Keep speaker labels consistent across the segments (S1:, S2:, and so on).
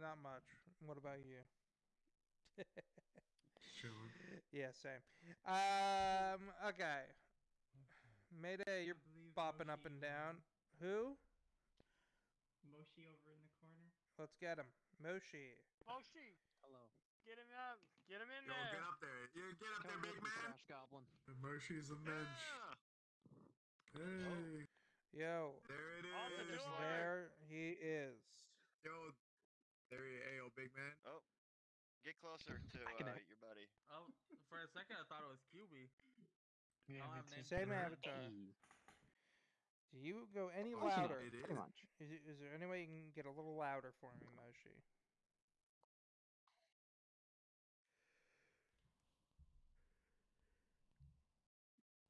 S1: Not much. What about you?
S2: Chilling.
S1: yeah, same. Um, okay. Mayday, you're
S3: believe
S1: bopping up and
S3: won.
S1: down. Who?
S3: Moshi over in the corner.
S1: Let's get him. Moshi.
S4: Moshi,
S5: Hello.
S4: get him up. Get him in
S6: Yo,
S4: there.
S6: get up there. You get up there, big
S5: with me,
S6: man.
S5: Trash Goblin.
S2: The Moshi's a mensch.
S6: Yeah.
S2: Hey.
S1: Yo,
S6: There it is.
S4: The
S1: there he is.
S6: Yo, there he Hey, yo, big man.
S7: Oh, get closer to uh, your buddy.
S8: Oh, for a second I thought it was QB.
S5: Yeah,
S8: I'll
S5: me
S8: have
S5: too.
S8: Nathan
S1: Same
S8: Drake.
S1: avatar.
S5: Hey.
S1: Do you go any
S5: Of course not.
S1: louder?
S6: It is.
S5: Pretty much.
S1: Is, it- is there any way you can get a little louder for me, Moshi?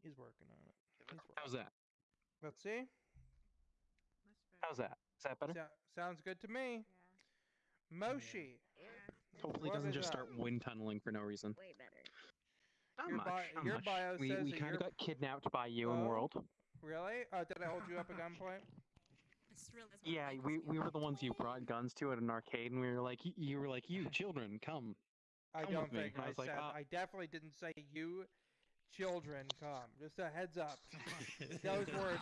S1: He's working on it. He's working.
S5: How's that?
S1: Let's see.
S5: How's that? Is that better?
S1: So- sounds good to me. Moshi.
S5: Hopefully, it
S1: What
S5: doesn't just
S1: up?
S5: start wind tunneling for no reason.
S9: Way better.
S5: Not
S1: Your
S5: much.
S1: bi-
S5: not
S1: your
S5: much.
S1: bio
S5: we
S1: says
S5: we
S1: that
S5: kind of got kidnapped by you and
S1: Oh.
S5: World.
S1: Really? Oh, did I hold you up at gunpoint?
S5: Yeah, we, we were the ones you brought guns to at an arcade, and we were like, y- you were like, you children, come.
S1: I
S5: Come
S1: don't think
S5: I
S1: I,
S5: was like,
S1: said.
S5: "Ah."
S1: I definitely didn't say you children come. Just a heads up. Those words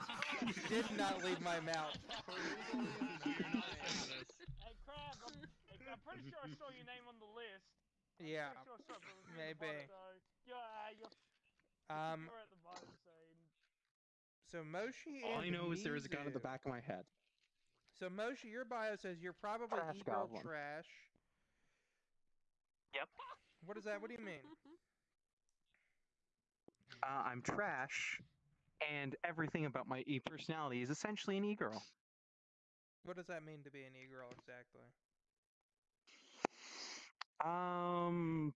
S1: did not leave my mouth.
S4: Hey, Crab, I'm, hey, I'm pretty sure I saw your name on the list. I'm
S1: Yeah,
S4: sure I saw it, but it was near the
S1: maybe.
S4: bottom, so- Yeah, you're,
S1: Um,
S4: you're at the bottom, so.
S1: so Moshi
S5: All I
S1: and
S5: know is there is a gun at the back of my head.
S1: So Moshi, your bio says you're probably
S5: Trash
S1: e-girl
S5: goblin.
S1: trash.
S5: Yep.
S1: What is that? What do you mean?
S5: Uh, I'm trash, and everything about my e personality is essentially an e girl.
S1: What does that mean to be an e-girl exactly?
S5: Um,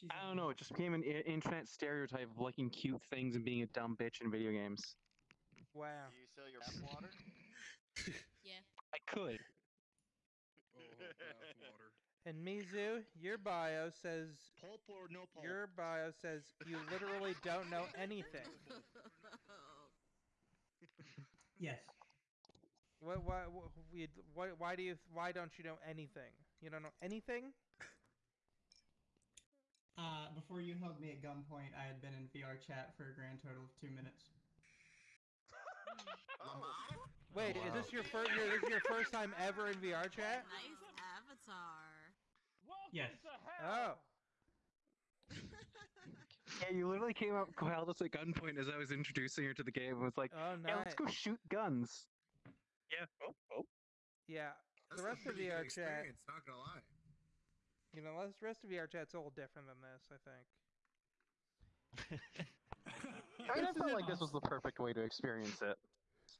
S3: She's
S5: I
S3: a
S5: don't know. It just became an I- internet stereotype of liking cute things and being a dumb bitch in video games.
S1: Wow.
S7: Do you sell your bath water?
S5: I could.
S2: Oh, bathwater.
S1: And Mizu, your bio says
S10: Pulp or no pulp?
S1: your bio says you literally don't know anything.
S3: Yes.
S1: What? Why? wh- we- Why? Why do you? Why don't you know anything? You don't know anything?
S3: Uh, before you held me at gunpoint, I had been in VR chat for a grand total of two minutes.
S6: Lamau?
S1: Wait, is this your first? Your, this is your first time ever in VR chat?
S9: Nice avatar.
S4: Welcome
S3: Yes.
S4: to
S1: Oh.
S5: Yeah, you literally came up, held us at gunpoint as I was introducing her to the game, and was like,
S1: Oh,
S5: "Hey,
S1: nice.
S5: let's go shoot guns." Yeah. Oh, oh.
S1: Yeah.
S6: That's
S1: The
S6: a
S1: rest of
S6: pretty good
S1: VR chat,
S6: experience, Not gonna lie.
S1: you know, the rest of VR chat's a little different than this. I think.
S5: I mean, I
S1: This
S5: felt like this was the perfect way to experience it.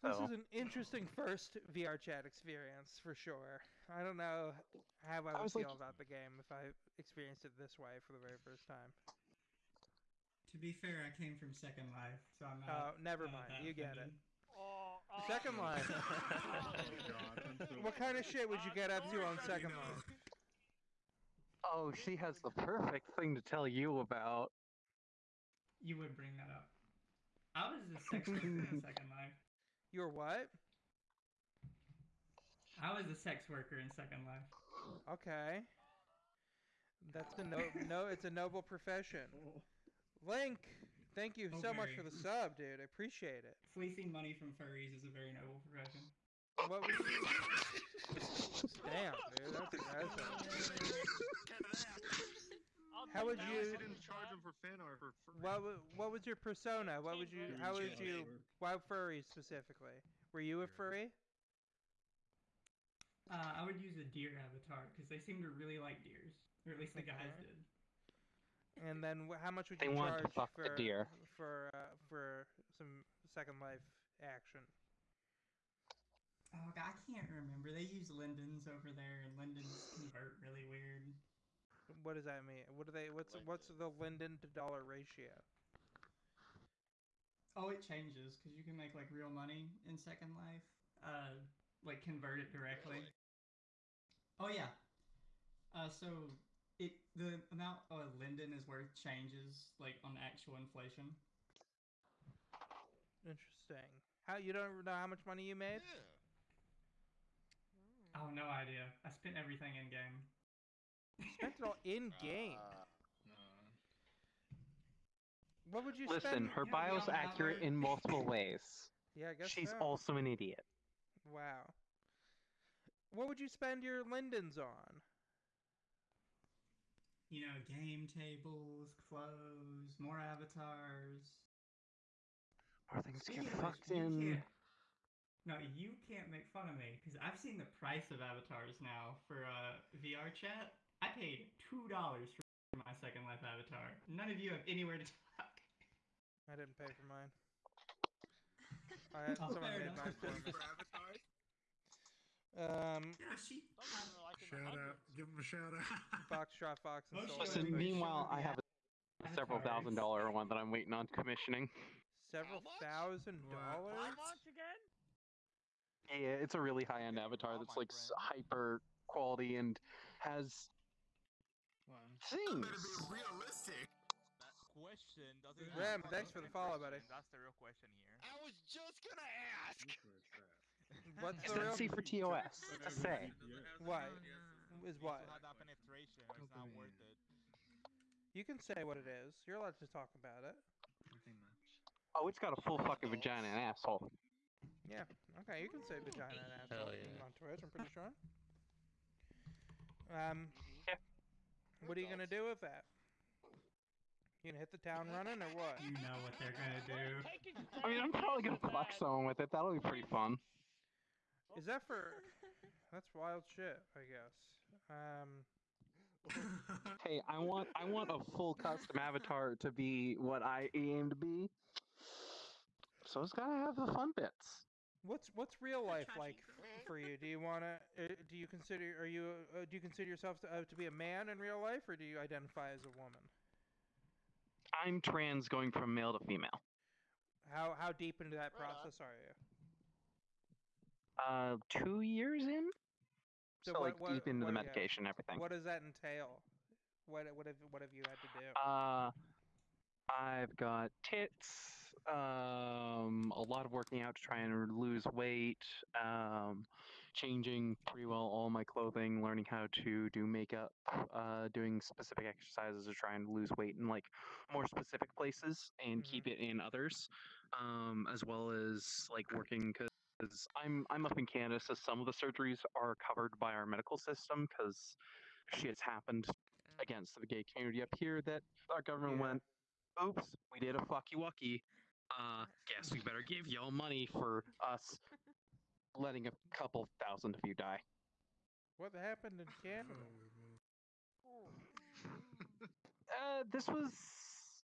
S1: This is an interesting first VR chat experience for sure. I don't know how I would
S5: was
S1: feel
S5: like-
S1: about the game if I experienced it this way for the very first time.
S3: To be fair, I came from Second Life, so I'm
S1: Oh, never mind.
S3: that
S1: You get it.
S3: offended.
S4: Oh,
S1: Second Life.
S10: oh god,
S1: What kind of shit would you get up to on Second
S6: you know.
S1: Life?
S5: oh, she has the perfect thing to tell you about.
S3: You would bring that up. I was a sex worker in Second Life.
S1: You were what?
S3: I was a sex worker in Second Life.
S1: Okay. That's a no, no. It's a noble profession. Link, thank you so much for the sub, dude. I appreciate it.
S3: Fleecing money from furries is a very noble profession.
S1: What was Damn, dude, that's aggressive. How would you-
S10: least didn't charge
S4: Crab.
S10: him for fan art for free.
S1: What what was your persona? What would you? How would you? Why furry specifically? Were you a furry?
S3: Uh, I would use a deer avatar because they seem to really like deers, or at least the guys did.
S1: And then wh- how much would
S5: They
S1: you
S5: want to
S1: charge
S5: fuck the
S1: for
S5: deer.
S1: for uh, for some Second Life action?
S3: Oh, I can't remember. They use lindens over there, and lindens convert really weird.
S1: What does that mean? What do they? What's what's the Linden to dollar ratio?
S3: Oh, it changes because you can make like real money in Second Life. Uh, like convert it directly. Oh yeah. Uh, so it the amount a linden is worth changes like on actual inflation.
S1: Interesting. How you don't know how much money you made?
S3: Oh no idea. I spent everything in game.
S1: Spent it all in game.
S7: Uh,
S1: What would you
S5: Listen,
S1: spend?
S5: her
S3: Yeah, we
S5: bio's
S3: all
S5: accurate in multiple ways.
S1: Yeah, I guess
S5: She's
S1: so.
S5: also an idiot.
S1: Wow. What would you spend your lindens on?
S3: You know, game tables, clothes, more avatars.
S5: More things to
S3: Speaking
S5: get
S3: of which,
S5: fucked
S3: you
S5: in.
S3: No, you can't make fun of me because I've seen the price of avatars now for uh, VR chat. I paid two dollars for my Second Life avatar. None of you have anywhere to talk.
S1: I didn't pay for mine. I had
S3: Oh,
S1: someone made
S3: enough.
S1: mine for me.
S6: For avatars?
S1: Um,
S3: Yeah, she.
S4: Some of them are like in the
S2: Shout out. Give him a shout out.
S1: Foxtrot Fox and
S3: Most
S1: Soul
S5: Listen,
S3: them
S5: meanwhile, I have a several thousand dollar one that I'm waiting on commissioning.
S1: several thousand
S2: What?
S4: How
S1: dollars.
S4: much again?
S5: Yeah, it's a really high end avatar
S10: Oh,
S5: that's like s- hyper quality and has
S6: That
S5: things.
S6: better be realistic.
S10: question doesn't.
S1: Rem, thanks for the follow, buddy.
S10: That's the real question here.
S7: I was just gonna ask.
S1: What's
S5: It's
S1: the real?
S5: C for TOS. To say.
S1: What? Is what?
S10: To have that penetration, it's not worth it.
S1: You can say what it is. You're allowed to talk about it.
S5: Oh, it's got a full fucking vagina and asshole.
S1: Yeah. Okay, you can say vagina and asshole on Twitch. I'm pretty sure. Um.
S5: Yeah.
S1: What are you gonna do with that? You gonna hit the town running or what?
S3: You know what they're gonna do.
S5: I mean, I'm probably gonna
S4: time
S5: fuck someone with it. That'll be pretty fun.
S1: Is that for? That's wild shit. I guess. Um.
S5: Hey, I want I want a full custom avatar to be what I aim to be. So it's gotta have the fun bits.
S1: What's what's real life
S9: trashy
S1: like for you? Do you wanna? Uh, do you consider? Are you? Uh, do you consider yourself to, uh, to be a man in real life, or do you identify as a woman?
S5: I'm trans going from male to female.
S1: How how deep into that
S7: Right on.
S1: process are you?
S5: Uh, two years in.
S1: So
S5: So,
S1: what-
S5: like
S1: what-
S5: deep into the medication, and everything.
S1: What does that entail? What what have what have you had to do?
S5: Uh, I've got tits. Um, a lot of working out to try and lose weight. Um, changing pretty well all my clothing. Learning how to do makeup. Uh, doing specific exercises to try and lose weight in like more specific places and
S1: Mhm.
S5: keep it in others. Um, as well as like working because I'm I'm up in Canada, so some of the surgeries are covered by our medical system because shit's happened against the gay community up here that our government
S1: Yeah.
S5: went, oops, we did a fucky wucky. Uh, guess we better give y'all money for us letting a couple thousand of you die.
S1: What happened in Canada?
S5: Uh, this was,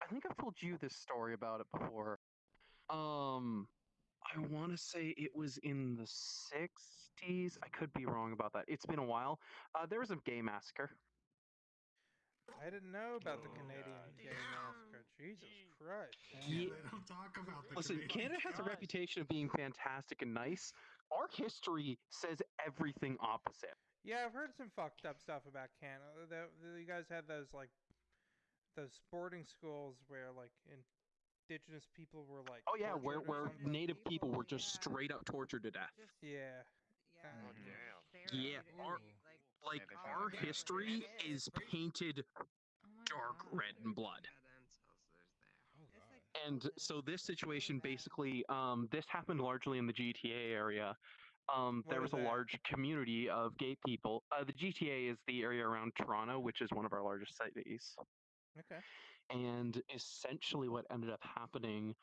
S5: I think I've told you this story about it before. Um, I want to say it was in the 60s. I could be wrong about that. It's been a while. Uh, there was a gay massacre.
S1: I didn't know about the
S6: Oh,
S1: Canadian
S7: God.
S1: gay massacre. Jesus Christ.
S5: Ye-
S2: They don't talk about the
S5: Listen,
S2: Canadian
S5: Canada has a reputation of being fantastic and nice. Our history says everything opposite.
S1: Yeah, I've heard some fucked up stuff about Canada. The, the, you guys had those like those sporting schools where like indigenous people were like
S5: Oh yeah, where where native people were just
S9: yeah.
S5: straight up tortured to death.
S9: Just,
S1: Yeah.
S9: yeah.
S1: Oh.
S5: Yeah, our- Like
S7: they
S5: our
S7: found it.
S5: history is painted
S9: Oh
S5: dark
S9: God.
S5: red in blood.
S9: It's
S5: And so
S9: this.
S5: this
S9: It's really
S5: situation basically, um, this happened largely in the GTA area. Um,
S1: What
S5: there
S1: is
S5: was a
S1: that?
S5: large community of gay people. Uh, the GTA is the area around Toronto, which is one of our largest cities.
S1: Okay.
S5: And essentially, what ended up happening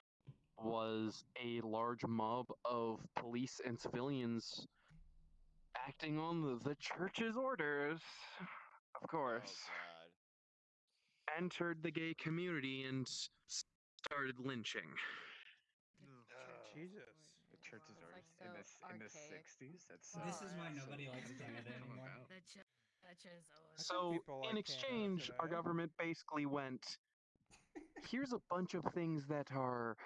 S5: was a large mob of police and civilians acting on the, the church's orders, of
S7: Oh
S5: course,
S7: god.
S5: entered the gay community and started lynching.
S1: Jesus.
S11: The churches
S9: It's
S11: are
S9: like
S11: in the
S9: so
S11: in the sixties. That's
S3: This
S11: uh,
S3: is why
S11: so
S3: nobody likes Canada anymore.
S9: The ch- churches. Oh,
S5: So, in exchange, our government basically went, here's a bunch of things that are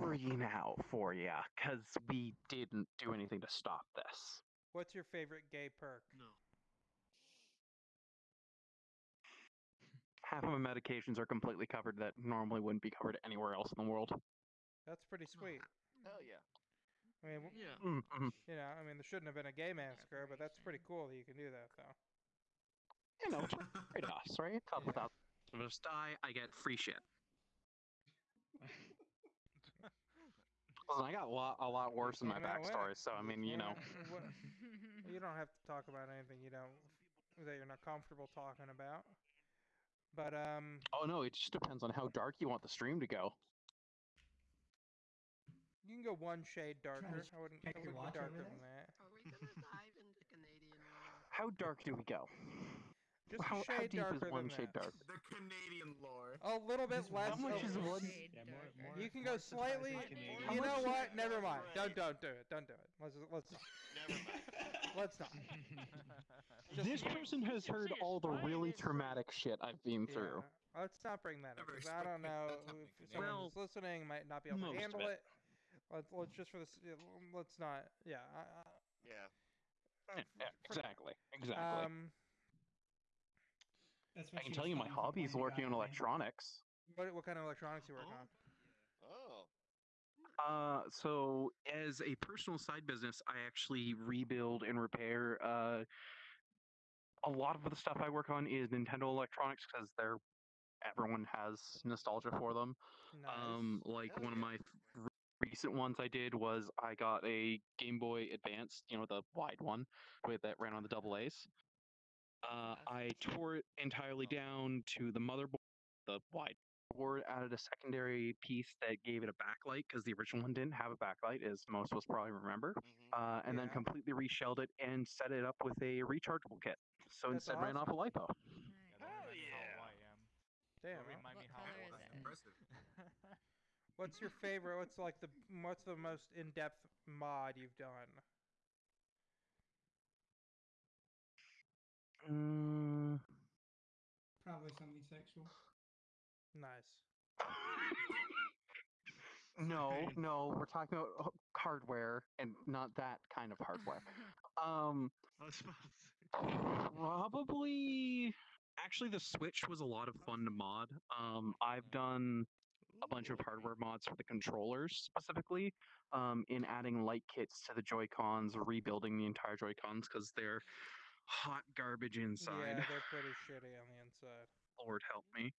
S5: free now for you, because we didn't do anything to stop this.
S1: What's your favorite gay perk? No.
S5: Half of my medications are completely covered that normally wouldn't be covered anywhere else in the world.
S1: That's pretty sweet.
S7: Hell yeah.
S1: I mean, w-
S7: Yeah.
S5: Mm, mhm.
S1: you know, I mean, there shouldn't have been a gay massacre, but that's pretty cool that you can do that, though.
S5: You know, just trade-offs, right? A couple
S1: Yeah.
S5: thousand of us die, I get free shit. Listen, I got a lot, a lot worse in my
S1: Came out
S5: backstory, so I mean, you know.
S1: What- you don't have to talk about anything you don't that you're not comfortable talking about. But um,
S5: Oh no, it just depends on how dark you want the stream to go.
S1: you can go one shade darker. I wouldn't,
S3: check
S1: I
S3: your
S1: wouldn't
S3: watch over
S1: darker
S3: there?
S1: than that.
S9: Are we gonna dive into Canadian law?
S5: How dark do we go?
S1: Just
S5: how,
S1: a
S5: how
S1: shade
S5: deep
S1: darker
S5: is one
S1: than
S5: shade
S1: that.
S5: dark?
S6: The Canadian lore.
S1: A little bit
S3: Just
S1: less.
S3: how
S5: much is one-
S2: Yeah, more- more-
S1: You can go slightly.
S2: Canadian.
S5: How
S1: You know
S5: much-
S1: what? Never
S10: Never
S1: mind. Don't don't do it. Don't do it. Let's let's not.
S7: Never mind.
S1: Let's not. Just-
S5: This person has heard all the really traumatic shit I've been through.
S1: Yeah. Let's not bring that up
S6: Never
S1: 'cause I don't know if
S6: in
S1: someone
S5: Well,
S1: who's listening might not be able to handle
S5: it.
S1: it. Let's let's just for this. Let's not. Yeah. I,
S7: Yeah.
S5: Yeah, yeah, exactly, exactly.
S1: um.
S3: That's
S5: I can tell you my hobby is working on electronics.
S1: What what kind of electronics you work
S7: Oh.
S1: on?
S7: Oh.
S5: Uh, so as a personal side business, I actually rebuild and repair. Uh, a lot of the stuff I work on is Nintendo electronics because they're everyone has nostalgia for them.
S1: Nice.
S5: Um, like
S7: Hell
S5: one of my f- recent ones I did was I got a Game Boy Advance, you know, the wide one with that ran on the double A's. Uh, I tore it entirely down to the motherboard, the wide board, added a secondary piece that gave it a backlight because the original one didn't have a backlight, as most of us probably remember.
S7: hmm
S5: Uh, and then completely reshelled it and set it up with a rechargeable kit. So
S1: That's
S5: instead ran off a lipo.
S10: Yeah,
S7: Hell
S10: remind
S7: yeah.
S10: How I am.
S1: Damn.
S10: Don't remind me how
S9: color
S10: I am.
S6: Impressive.
S1: What's your favorite? What's like the what's the most in-depth mod you've done?
S5: Mm,
S3: Probably something sexual.
S1: Nice.
S5: no, no, we're talking about hardware and not that kind of hardware. Um,
S7: I was supposed to.
S5: probably. Actually, the Switch was a lot of fun to mod. Um, I've done a bunch of hardware mods for the controllers specifically, um, in adding light kits to the Joy Cons, rebuilding the entire Joy Cons because they're hot garbage inside.
S1: Yeah, they're pretty shitty on the inside.
S5: Lord help me.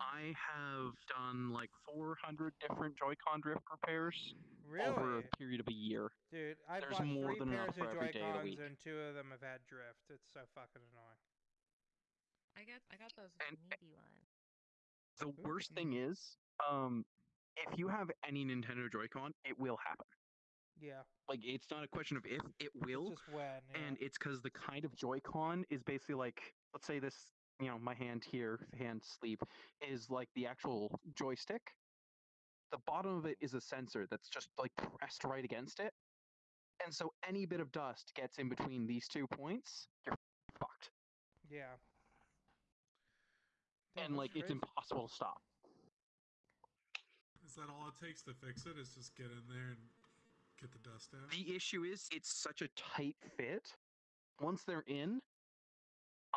S5: I have done like 400 different Joy-Con drift repairs over a period of a year.
S1: dude. I've
S5: there's
S1: bought
S5: more
S1: three
S5: than
S1: pairs
S5: enough
S1: of
S5: for every day of the
S1: Joy-Cons
S5: week.
S1: and two of them have had drift. It's so fucking annoying.
S9: I got I got those
S5: And-
S9: meaty ones.
S5: The worst thing is, um, if you have any Nintendo Joy-Con, it will happen.
S1: Yeah,
S5: Like it's not a question of if, it will.
S1: it's just when. Yeah.
S5: and it's because the kind of Joy-Con is basically like, let's say this, you know, my hand here, hand sleeve, is like the actual joystick. The bottom of it is a sensor that's just like pressed right against it, and so any bit of dust gets in between these two points, you're fucked.
S1: yeah. Damn,
S5: and
S1: that's
S5: like it's impossible to stop.
S2: Is that all it takes to fix it? Is just get in there and get the dust out?
S5: The issue is it's such a tight fit. Once they're in,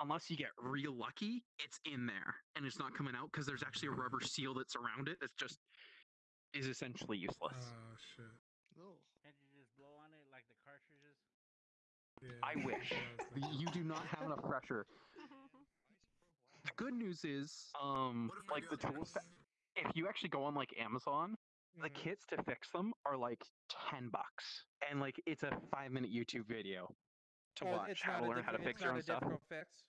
S5: unless you get real lucky, it's in there and it's not coming out because there's actually a rubber seal that's around it that's just is essentially useless.
S2: Oh shit.
S7: No.
S8: Can't you just blow on it like the cartridges?
S2: Yeah.
S5: I wish.
S2: that's what I was thinking.
S5: you do not have enough pressure. The good news is, um,
S6: What if I
S5: like the tools.
S6: things?
S5: If you actually go on like Amazon, the
S1: Mhm.
S5: kits to fix them are like ten bucks, and like it's a five minute YouTube video to
S1: Oh,
S5: watch how to learn how to fix your own stuff.
S1: fix.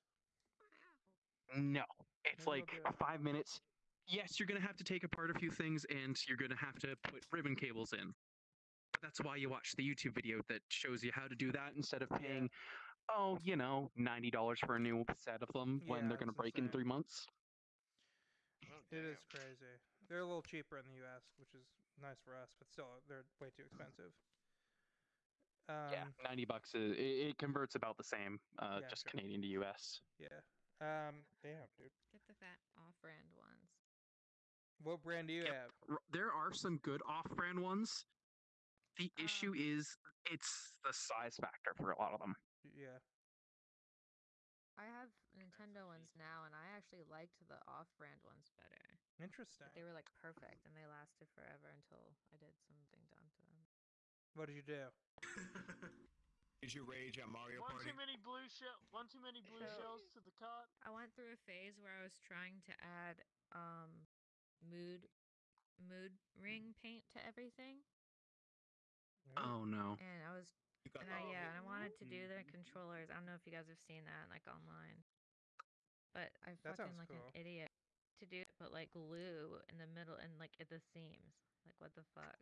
S5: No, it's like five minutes. Yes, you're gonna have to take apart a few things, and you're gonna have to put ribbon cables in. But that's why you watch the YouTube video that shows you how to do that instead of
S1: Yeah.
S5: paying, oh, you know, ninety dollars for a new set of them when they're gonna
S1: it's
S5: break in three months.
S7: Oh,
S1: It is crazy. They're a little cheaper in the U.S., which is nice for us, but still, they're way too expensive. Um,
S5: yeah, ninety bucks. Is, it, it converts about the same, uh,
S1: Yeah,
S5: just
S1: sure.
S5: Canadian to US.
S1: yeah. Um, damn, dude.
S9: Get the fat off-brand ones.
S1: What brand do you
S5: Yep.
S1: have?
S5: There are some good off-brand ones. The issue
S9: Um,
S5: is it's the size factor for a lot of them.
S1: Yeah.
S9: I have Nintendo ones now, and I actually liked the off-brand ones better.
S1: Interesting.
S9: But they were like perfect, and they lasted forever until I did something done to them.
S1: What did you do?
S6: Did you rage at Mario
S4: One
S6: Party?
S4: too many blue shell. One too many blue
S9: So-
S4: shells to the cart.
S9: I went through a phase where I was trying to add um mood mood ring paint to everything.
S5: Oh no.
S9: And I was
S6: You got
S9: and I, yeah, and I wanted to do the mm-hmm. controllers. I don't know if you guys have seen that like online. But I
S1: That
S9: fucking
S1: sounds
S9: like
S1: cool.
S9: an idiot to do it, but like glue in the middle and like at the seams. Like what the fuck?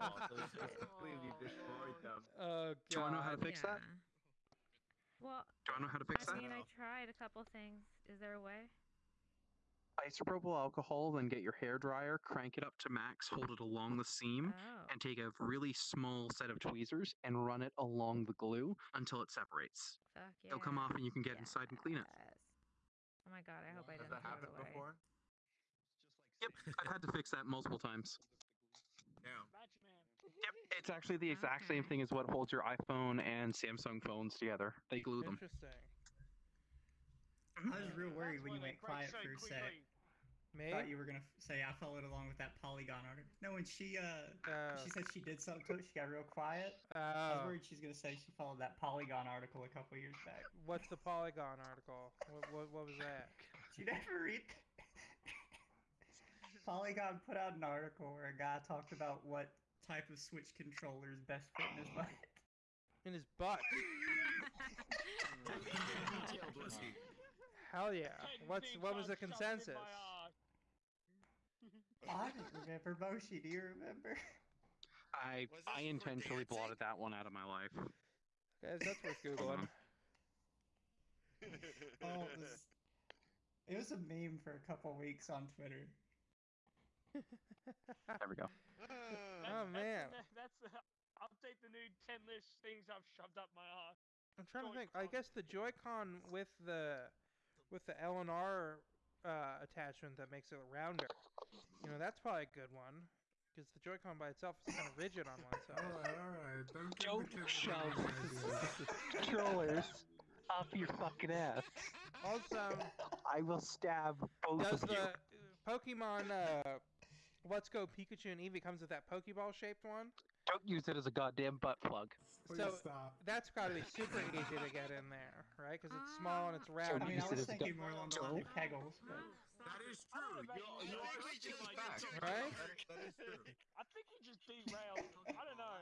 S11: Oh, so it's just completely destroyed them.
S1: Oh
S5: Do you know how to
S1: god.
S5: fix that?
S9: Yeah. Well,
S5: Do you want to know how to fix
S9: I
S5: that?
S9: mean, I tried a couple things. Is there a way?
S5: Isopropyl alcohol, then get your hair dryer, crank it up to max, hold it along the seam,
S9: Oh.
S5: and take a really small set of tweezers and run it along the glue until it separates.
S9: Fuck yeah.
S5: It'll come off and you can get inside and clean it.
S9: Yes. Oh my god, I hope I didn't
S11: that
S9: throw it
S11: happened
S9: away.
S11: before?
S5: Yep, I've had to fix that multiple times.
S6: Damn.
S5: Yep, it's actually the exact same thing as what holds your iPhone and Samsung phones together. They glue them.
S1: Interesting.
S3: I was real worried when you went quiet for a sec.
S4: quickly.
S1: Me?
S3: Thought you were gonna f- say I followed along with that Polygon article. No, when she uh,
S1: Oh.
S3: she said she did something to it, she got real quiet. I was
S1: Oh.
S3: worried she's gonna say she followed that Polygon article a couple years back.
S1: What's the Polygon article? What, what, what was that?
S3: Did you never read? Polygon put out an article where a guy talked about what type of Switch controllers best fit in his butt.
S1: In his butt.
S6: Detailed?
S1: Hell yeah.
S4: Ten
S1: What's what was the
S4: I've shoved in
S1: consensus?
S3: I don't remember Moshi. Do you remember?
S5: I
S6: Was
S5: I
S6: this for
S5: intentionally
S6: dancing?
S5: blotted that one out of my life.
S1: Guys, that's worth googling.
S3: Oh, it was. It was a meme for a couple weeks on Twitter.
S5: There we go.
S4: That's,
S1: Oh,
S4: that's
S1: man.
S4: The, ne- that's the, update the new ten list things I've shoved up my ass.
S1: I'm trying to think. I
S4: Joy-Con.
S1: guess the Joy-Con with the with the L and R uh, attachment that makes it rounder. You know, that's probably a good one because the Joy-Con by itself is kind of rigid on one side.
S2: Alright, alright. Don't give
S5: Don't
S2: the
S5: shove controllers up your fucking ass.
S1: Also,
S5: I will stab both
S1: does
S5: of you.
S1: the Pokemon uh, Let's Go Pikachu and Eevee comes with that Pokeball shaped one?
S5: Don't use it as a goddamn butt plug.
S2: Please
S1: So-
S2: stop.
S1: That's got to be super easy to get in there, right? Because it's small and it's round.
S3: I mean, I was
S5: a
S3: thinking more along the line of Kegels, but
S6: That is true. You,
S4: about
S6: you
S4: you,
S6: just
S4: like,
S6: back.
S1: Right?
S6: That is true.
S4: I think he just derailed. I don't know.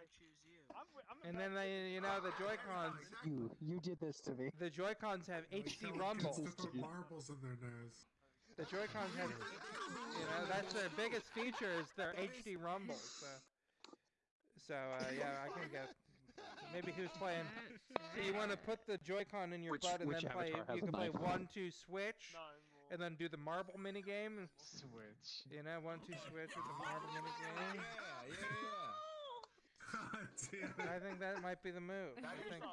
S4: I'm, wi- I'm
S1: And then they, you know, the Joy Cons,
S5: You you did this to me.
S1: the Joy Cons have
S2: Like,
S1: HD
S2: tell
S1: rumble.
S2: kids to put marbles in their nose.
S1: The Joy Cons have, you know, that's their biggest feature is their HD rumble. So, so uh, yeah, I can get. Maybe who's playing? So you want to put the Joy-Con in your
S5: Which-
S1: butt and then play.
S5: avatar has
S1: You can play one, two, switch,
S4: No,
S1: and then do the marble mini game.
S11: Switch.
S1: You know, one, two, switch with the marble mini
S6: Yeah,
S1: game.
S6: yeah, yeah.
S2: God
S1: I think that might be the move. I think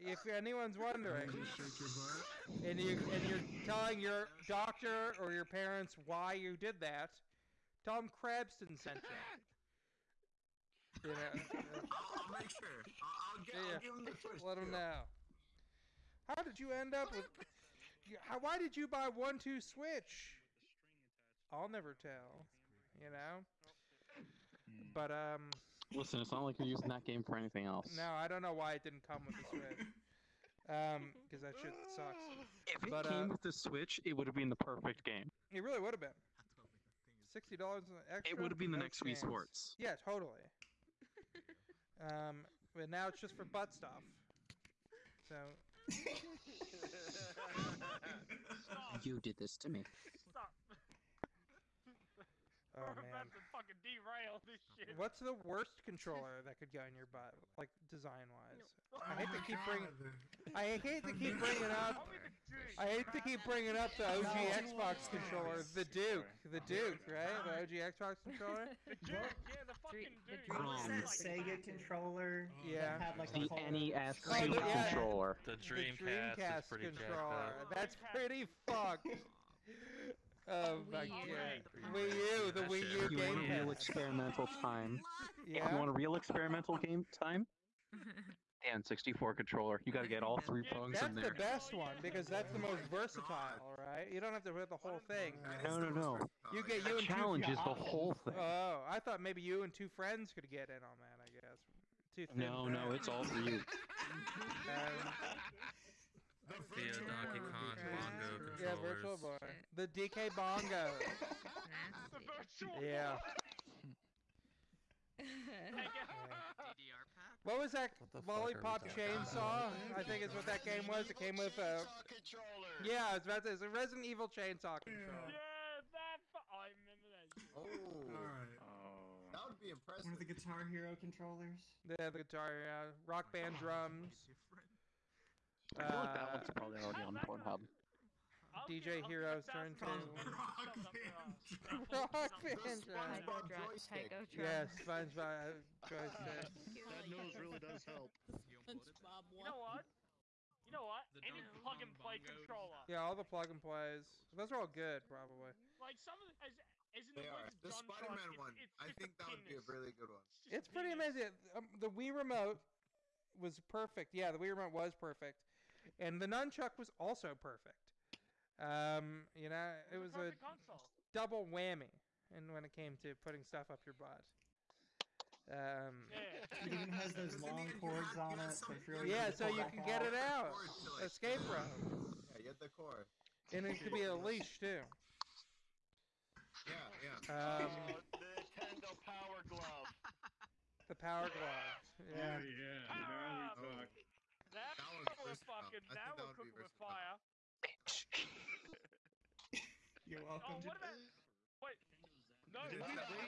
S1: if anyone's wondering,
S2: You shake your butt.
S1: and you and you're telling your doctor or your parents why you did that, Tom them Crabston sent you. You know,
S6: I'll, I'll make sure. I'll, I'll, get,
S1: Yeah.
S6: I'll give him the twist.
S1: let them
S6: too.
S1: know. How did you end up with? you- How, why did you buy one two switch? I'll never tell. You know. But um,
S5: Listen, it's not like you're using that game for anything else.
S1: no, I don't know why it didn't come with the switch. Um, because that shit sucks.
S5: If it
S1: But, uh,
S5: came with the Switch, it would have been the perfect game.
S1: It really would have been. Sixty dollars extra.
S5: It would have been the
S1: no
S5: next Wii
S1: chance.
S5: Sports.
S1: Yeah, totally. um, but now it's just for butt stuff. So.
S5: You did this to me.
S4: Stop.
S1: Oh,
S4: We're
S1: man.
S4: about to fucking derail this shit.
S1: What's the worst controller that could go in your butt, like design wise?
S2: Oh
S1: I hate to keep bringing. I hate to keep bringing up.
S4: The Duke.
S1: I hate to keep bringing up the OG Xbox controller, the Duke, the Duke, right? The OG Xbox controller.
S4: The Duke, yeah, the fucking Duke.
S9: Dream-
S3: that
S4: Like,
S3: Sega controller
S1: Yeah.
S3: had like
S5: The NES
S1: Oh, the- yeah.
S5: controller.
S12: The
S1: The
S12: Dreamcast, is pretty jacked
S1: controller.
S12: up.
S1: That's pretty fucked. Oh my
S9: Wii U.
S1: god. Wii U, the Wii
S12: shit
S1: U
S12: was
S5: You want a real experimental time?
S1: Yeah.
S5: You want a real experimental game time? The N64 controller. You got to get all three
S4: Yeah,
S5: prongs
S1: That's
S5: in
S1: the
S5: there.
S1: best one because that's the most versatile, right? You don't have to hit the whole thing.
S5: No, no, no.
S1: You get
S5: The
S1: you and two.
S5: challenge is the whole thing.
S1: Oh, I thought maybe you and two friends could get in on that. I guess. too thin.
S5: No,
S1: for
S5: no, it's all for you.
S1: Um,
S12: Via Donkey Kong bongo
S1: yeah,
S12: controllers.
S1: Virtual Boy. The DK Bongo.
S4: The virtual
S1: Yeah.
S13: DDR.
S1: What was that?
S12: What the fuck
S1: Lollipop Chainsaw? I think is what that game was. It came with a. Controller. Yeah, I was about to it's a Resident Evil chainsaw controller.
S4: Yeah, that. Fu- oh, I remember that.
S11: Oh.
S2: Alright. Oh.
S11: That would be impressive.
S3: One of the Guitar Hero controllers.
S1: Yeah, the guitar, yeah. Rock band drums.
S5: I feel like that one's probably already on Pornhub.
S4: I'll
S1: DJ Heroes
S4: give
S1: turn
S4: that thousand
S1: two.
S2: Rock
S4: dollars.
S1: Rock band
S11: The
S1: drums.
S11: SpongeBob
S9: Taiko drum.
S11: joystick.
S1: Yeah, SpongeBob joystick.
S14: That nose really does help.
S13: SpongeBob
S4: You know what? You know what?
S14: The
S4: Any plug and play
S14: bongos.
S4: controller.
S1: Yeah, all the plug and plays. Those are all good, probably.
S4: Like some of the, as, as in
S11: They
S4: the
S11: are. The Spider-Man one.
S4: it's, it's
S11: I think
S4: a
S11: that would be a really good one.
S4: just
S1: It's pretty
S4: penis.
S1: amazing. Um, the Wii remote was perfect. Yeah, the Wii remote was perfect, and the nunchuck was also perfect. Um, you know, it was a
S4: perfect console.
S1: double whammy, and when it came to putting stuff up your butt. Um,
S4: Yeah.
S3: It even has those long cords on
S11: you have
S3: it, so
S11: something
S3: it's really
S1: yeah, so you can get it out.
S11: Cord to, like,
S1: Escape rope,
S11: Yeah, you had the core.
S1: and it could be a leash too.
S11: Yeah, yeah.
S1: Um,
S7: the Nintendo Power Glove.
S1: the power glove. Yeah.
S2: yeah.
S4: Power
S2: Now we talk.
S4: That
S11: That one's
S4: was
S11: versatile.
S4: fucking. Now we're cooking with
S11: versatile.
S4: fire.
S3: You're welcome.
S4: Oh, what about? Wait. No.
S11: Did
S4: What about, the,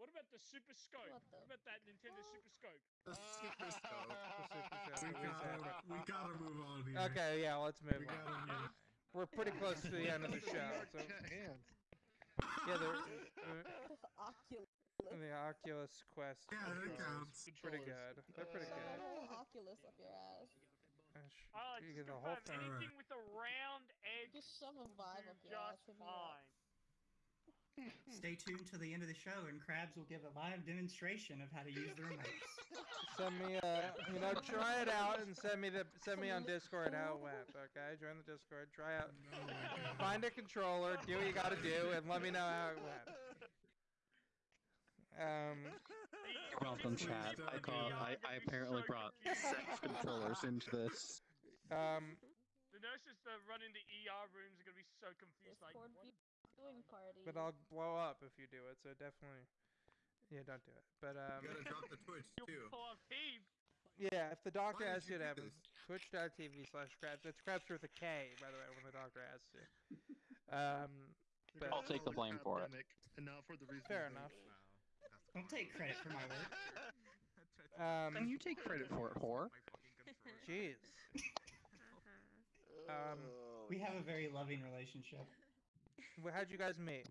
S4: what about the Super Scope?
S15: What the-
S4: What about that Nintendo Super Scope?
S11: The Super Scope.
S2: We gotta, we gotta move on here.
S1: Okay, yeah, let's move
S2: We
S1: on.
S2: gotta move.
S1: We're pretty close to the end of the show. So yeah, the uh,
S15: Oculus.
S1: the Oculus Quest.
S2: Yeah, that
S1: controllers.
S2: counts.
S1: Pretty good. They're pretty good.
S15: Oh, Oculus up your ass.
S1: Gosh,
S4: I like
S1: you get the whole thing.
S4: anything with a round edge
S15: Just shove a vibe up
S4: is
S15: your ass
S4: just
S15: for uh,
S4: fine.
S3: Stay tuned to the end of the show, and Krabs will give a live demonstration of how to use the remotes.
S1: Send me, uh, you know, try it out and send me the send me on Discord how it went. Okay, join the Discord, try out, find a controller, do what you got to do, and let me know how it went. Um,
S5: You're welcome, chat. I call. I, I apparently brought sex controllers into this.
S1: um,
S4: The nurses that run into ER rooms are gonna be so confused. Like,
S15: Discord
S4: what?
S15: viewing party.
S1: but I'll blow up if you do it. So definitely, yeah, don't do it. But um,
S11: You gotta drop the Twitch
S4: You'll
S11: too.
S4: pull off heave.
S1: yeah, if the doctor
S11: Why
S1: asks you
S11: you
S1: to have
S11: this?
S1: twitch.tv slash crabs. It's crabs with a K, by the way, when the doctor asks you. Um, but
S5: I'll take the blame for it.
S14: And not for the reason.
S1: fair enough.
S3: Don't take credit for my work.
S1: Um,
S5: And you take credit for it, whore.
S1: jeez. Um,
S4: Oh,
S3: We have a very loving relationship.
S1: wh- how'd you guys meet?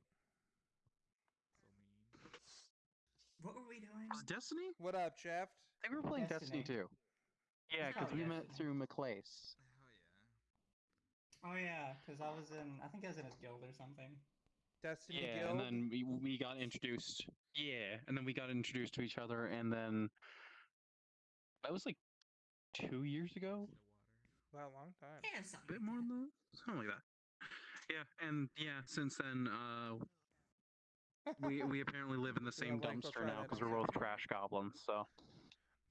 S3: What were we doing?
S5: Was Destiny?
S1: What up, Shaft?
S5: I think we were playing Destiny,
S3: Destiny.
S5: too. Yeah, because
S3: Oh,
S5: we met
S3: Destiny.
S5: through McClace.
S3: Oh yeah, because I was in. I think I was in his guild or something.
S1: Destiny
S5: Yeah,
S1: Guild.
S5: and then we we got introduced. Yeah, and then we got introduced to each other, and then that was like two years ago,
S1: Wow, long time.
S3: Yeah,
S5: a
S3: something.
S5: bit more than that, something like that. Yeah, and yeah, since then, uh, we we apparently live in the same
S1: link will
S5: dumpster now because we're both trash goblins. So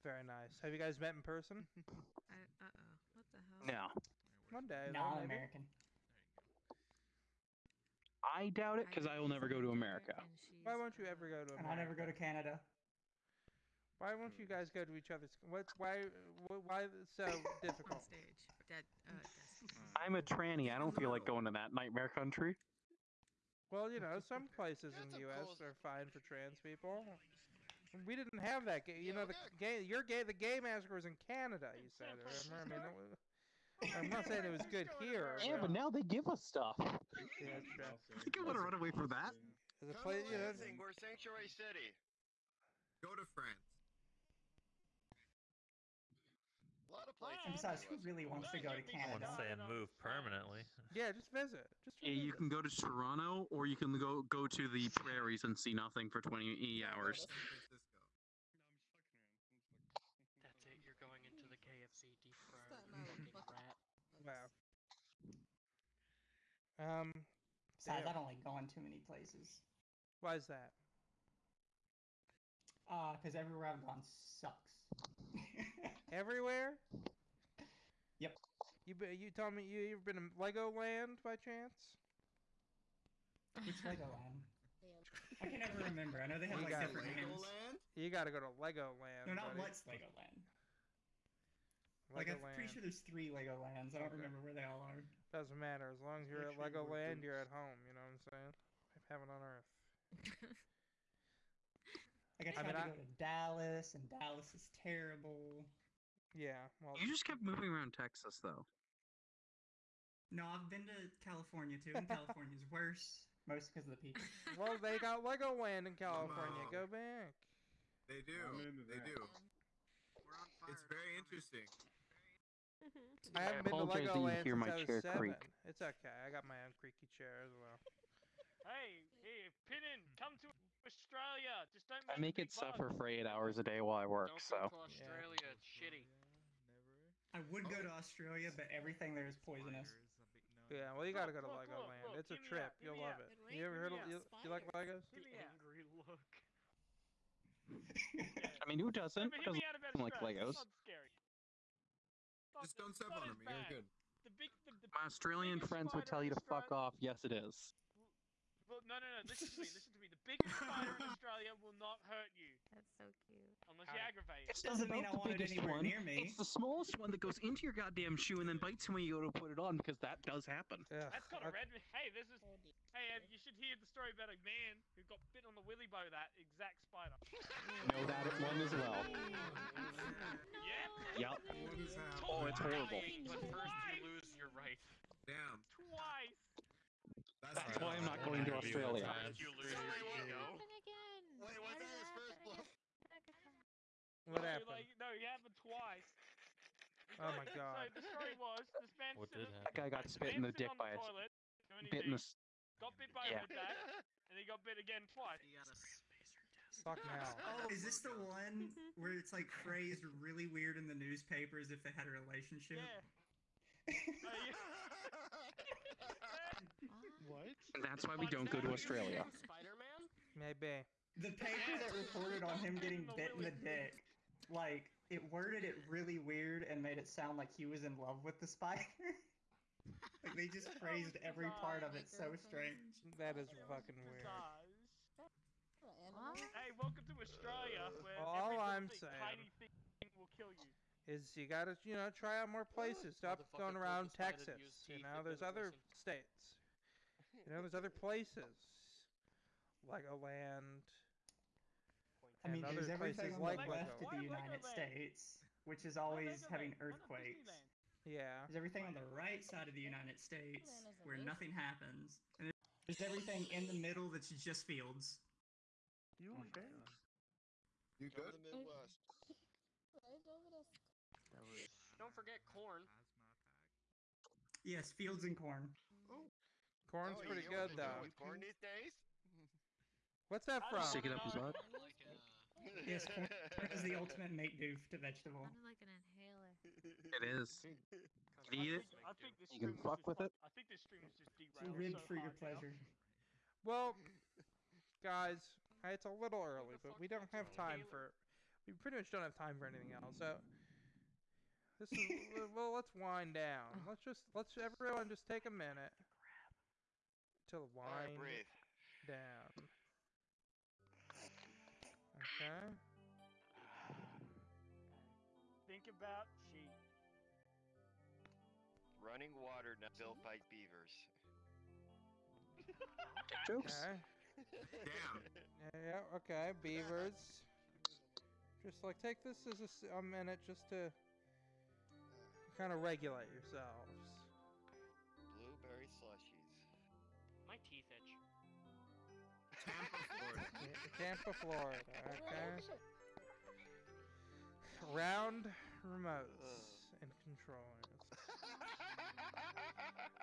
S1: Very nice. Have you guys met in person?
S9: I, uh-oh. What the hell?
S5: no,
S1: One day.
S3: No,
S1: though,
S3: I'm
S1: maybe.
S3: American.
S5: I doubt it because I will never go to America.
S1: Why won't you ever go to
S3: And
S1: America?
S3: I never go to Canada.
S1: Why won't you guys go to each other's? What's why? Why so difficult?
S9: stage. Dead. Uh,
S5: I'm a tranny. I don't feel like going to that nightmare country.
S1: Well, you know, some places in the U.S. are fine for trans people. We didn't have that. Gay, you know, the gay. Your gay. The gay massacre was in Canada. You said. Remember? I mean, it was, I'm not saying it was good here.
S5: Yeah, but now they give us stuff.
S1: Yeah, it's true.
S5: I think I want to run away from that.
S1: There's a place, you know,
S7: we're Sanctuary City.
S11: Go to France.
S7: A lot of places.
S3: And besides, who really wants to go to Canada?
S12: I
S3: Canada?
S12: wouldn't say move permanently.
S1: yeah, just visit. Just
S5: Yeah, you can go to Toronto, or you can go go to the prairies and see nothing for 20 hours.
S11: San Francisco.
S13: That's it. You're going into the KFC deep fryer.
S15: Staten Island,
S13: fucking
S15: fuck it.
S13: rat.
S1: Wow. Um,
S3: Besides,
S1: Damn.
S3: I don't like going too many places.
S1: why is that?
S3: Uh, because everywhere I've gone sucks.
S1: Everywhere?
S3: Yep.
S1: You be, you told me you ever been to Legoland by chance?
S3: Which Legoland? I can never remember. I know they have
S1: You
S3: like
S1: got
S3: different names.
S1: You got to go to Legoland.
S3: No, not
S1: buddy.
S3: what's Legoland. Like I'm pretty sure there's three Legolands. I don't
S1: Okay.
S3: remember where they all are.
S1: Doesn't matter as long as you're at
S3: Make sure
S1: Legoland, you're at home. You know what I'm saying? Heaven on earth.
S3: Like I
S1: I
S3: tried
S1: mean,
S3: to
S1: I-
S3: go to Dallas, and Dallas is terrible.
S1: Yeah. Well,
S5: You just kept moving around Texas, though.
S3: No, I've been to California too, and California's worse, mostly because of the people.
S1: well, they got Legoland in California.
S6: on.
S1: Go back.
S6: They do. They do. It's very interesting. Mm-hmm.
S1: I haven't been to
S5: you
S1: Legoland
S5: hear
S1: since
S5: my
S1: I was
S5: chair
S1: seven.
S5: creak.
S1: It's okay. I got my own creaky chair as well.
S4: Hey, hey, Pinnin, come to Australia. Just don't.
S5: I
S4: make
S5: make it
S4: big
S5: suffer
S4: buzz.
S5: for eight hours a day while I work,
S13: Don't
S5: so.
S13: go to Australia. It's shitty.
S3: I would go to Australia, but everything there is poisonous.
S1: Yeah, well, you gotta go to
S4: Look, look,
S1: Legoland.
S4: look,
S1: It's a trip.
S4: that,
S1: You'll love
S4: that.
S1: it. You ever heard of you, you like Legos?
S4: Hit me out.
S13: Angry look.
S5: I mean, who doesn't?
S4: But
S5: Who doesn't
S4: out about
S5: like
S4: Australia.
S5: Legos?
S4: It's not scary. Not
S6: Just don't step on
S4: as
S6: them. You're good.
S4: The big, the, the
S5: My Australian friends would tell you to fuck off. Yes, it is.
S4: Well, no, no, no. Listen to me. Listen to me. The biggest spider in Australia will not hurt you
S9: That's so cute.
S4: unless you aggravate it.
S5: It's
S3: Doesn't mean I
S5: the
S3: want it
S5: biggest
S3: anywhere
S5: one.
S3: near me.
S5: It's the smallest one that goes into your goddamn shoe and then bites you when you go to put it on because that does happen.
S1: Yeah.
S4: That's got a red. Hey, this is. Hey, uh, you should hear the story about a man who got bit on the willy bow that exact spider.
S5: Know that one as well.
S4: Yep.
S5: Yep.
S6: What is happening?
S5: Oh, it's horrible.
S13: Dying, but first you lose your right.
S6: Damn.
S4: Twice.
S5: That's why I'm not going to Australia.
S13: You lose your ego.
S9: Happen again.
S7: Wait, what's that his
S9: happen
S7: first blow?
S9: again?
S1: What
S4: no,
S1: happened?
S4: Like, no, it happened twice.
S1: Oh my god.
S4: So
S1: god.
S4: the story was this man.
S12: What
S4: sitting-
S12: did
S5: That guy got spit in the dick by
S4: the
S5: a
S4: toilet, doing
S5: bit in the.
S4: Got bit by
S5: Yeah.
S4: a dad, and he got bit again twice.
S1: Fuck now.
S3: Oh, is this the one where it's like phrased really weird in the newspapers if they had a relationship?
S4: Yeah.
S14: What?
S5: That's why we don't go to Australia.
S13: Spider-Man?
S1: Maybe.
S3: The paper that reported on him getting bit in the dick, like it worded it really weird and made it sound like he was in love with the spider. like they just phrased every part of it so strange.
S1: That is fucking weird.
S4: Hey, welcome to Australia, where
S1: All I'm
S4: thing,
S1: saying-
S4: tiny thing will kill you.
S1: Is you gotta, you know, try out more places. Stop going around
S13: the spider to
S1: Texas. You know, there's other states. You know, there's other places. Legoland.
S3: I mean,
S1: and
S3: there's everything on
S1: like
S3: the left
S1: Lego.
S3: of the United States, which is always having earthquakes.
S1: Yeah.
S3: There's everything on the right side of the United States where nothing happens, and there's everything in the middle that's just fields.
S14: You oh okay?
S6: You
S7: Go to
S6: good?
S7: the Midwest.
S13: Don't forget corn.
S3: Yes, fields and corn.
S1: Corn's
S7: Oh,
S1: pretty
S7: you know what
S1: good though.
S7: corn these days?
S1: What's that from?
S5: Stick it up his butt.
S3: Yes, corn is the ultimate make do to vegetable.
S9: Sounded like an inhaler.
S5: It is. You can eat it.
S4: I think this
S5: You can fuck with
S4: fuck-
S5: it.
S4: I think this stream is just
S3: It's
S4: derailed
S3: ribbed
S4: so
S3: for your
S4: hard now.
S3: pleasure.
S1: Well, guys, it's a little early, but we don't have time for. We pretty much don't have time for anything else. So this is well. Let's wind down. Oh. Let's just let's everyone just take a minute to
S7: Alright,
S1: wind
S7: breathe.
S1: down. Okay.
S4: Think about sheep.
S7: Running water not built by beavers.
S5: Jokes.
S1: Okay.
S6: Damn.
S1: Yeah, yeah. Okay. Beavers. Just like take this as a minute just to kind of regulate yourselves.
S6: Tampa, Florida.
S1: Yeah, Tampa, Florida. Okay. Oh, Round remotes and controllers.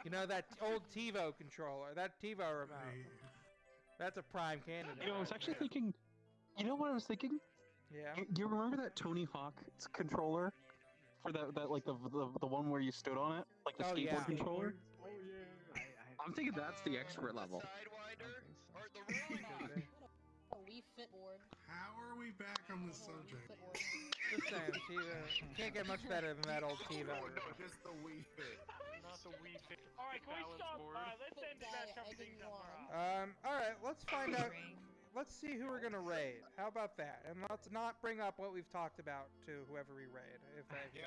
S1: You know that old TiVo controller, that TiVo remote. That's a prime candidate.
S5: You know, I was actually thinking. You know what I was thinking?
S1: Yeah.
S5: You, you remember that Tony Hawk controller for that that like the the, the one where you stood on it, like the
S1: Oh,
S5: skateboard
S1: yeah.
S5: controller?
S3: Oh yeah.
S5: I'm thinking that's the expert level.
S2: We back on the subject?
S1: Just saying, TiVo can't get much better than that old TiVo.
S11: Oh, no, just the Wii Fit.
S13: Not the Wii Fit.
S4: Alright, can we stop?
S13: board.
S4: Alright, let's end
S15: Guy,
S4: that
S15: I
S4: up.
S15: want.
S1: Um, alright, let's find out. Let's see who we're gonna raid. How about that? And let's not bring up what we've talked about to whoever we raid. If that
S6: Yeah.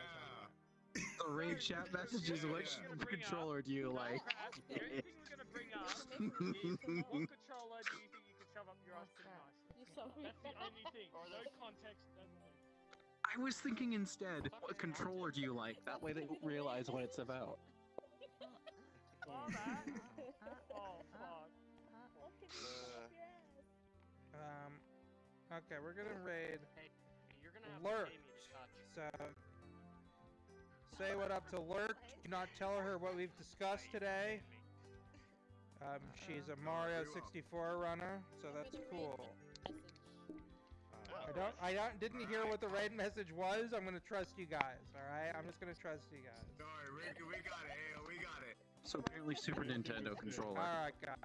S5: The raid chat messages.
S6: Yeah,
S5: Which
S6: yeah.
S5: controller do you like?
S4: Crap, the only thing we're gonna bring up what controller do you think you can shove up your ass pretty nicely? That's the only thing. No context, nothing.
S5: I was thinking instead, what controller do you like? That way they don't realize what it's about.
S4: Oh. Oh, fuck.
S1: Um, okay, we're gonna raid.
S13: Hey, you're gonna have
S1: Lurk.
S13: to pay me to touch.
S1: So, say what up to Lurk. Do not tell her what we've discussed today. Um, she's a Mario 64 runner, so that's cool. I don't, I don't, didn't hear what the raid message was. I'm gonna trust you guys. All right, I'm just gonna trust you guys.
S6: Sorry, we, we got it. We got it.
S5: So apparently Super Nintendo controller.
S1: All right, guys.